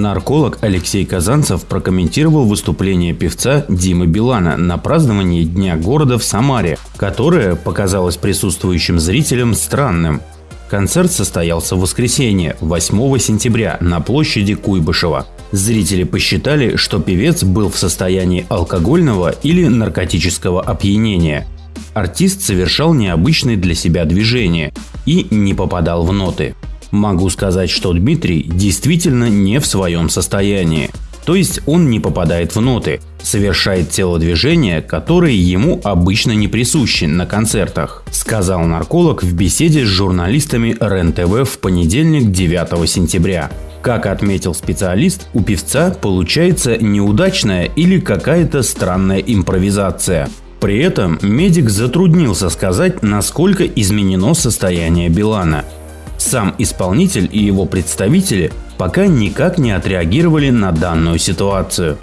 Нарколог Алексей Казанцев прокомментировал выступление певца Димы Билана на праздновании Дня города в Самаре, которое показалось присутствующим зрителям странным. Концерт состоялся в воскресенье, 8 сентября, на площади Куйбышева. Зрители посчитали, что певец был в состоянии алкогольного или наркотического опьянения. Артист совершал необычные для себя движения и не попадал в ноты. Могу сказать, что Дмитрий действительно не в своем состоянии. То есть он не попадает в ноты, совершает телодвижения, которые ему обычно не присущи на концертах, сказал нарколог в беседе с журналистами РЕН-ТВ в понедельник 9 сентября. Как отметил специалист, у певца получается неудачная или какая-то странная импровизация. При этом медик затруднился сказать, насколько изменено состояние Билана. Сам исполнитель и его представители пока никак не отреагировали на данную ситуацию.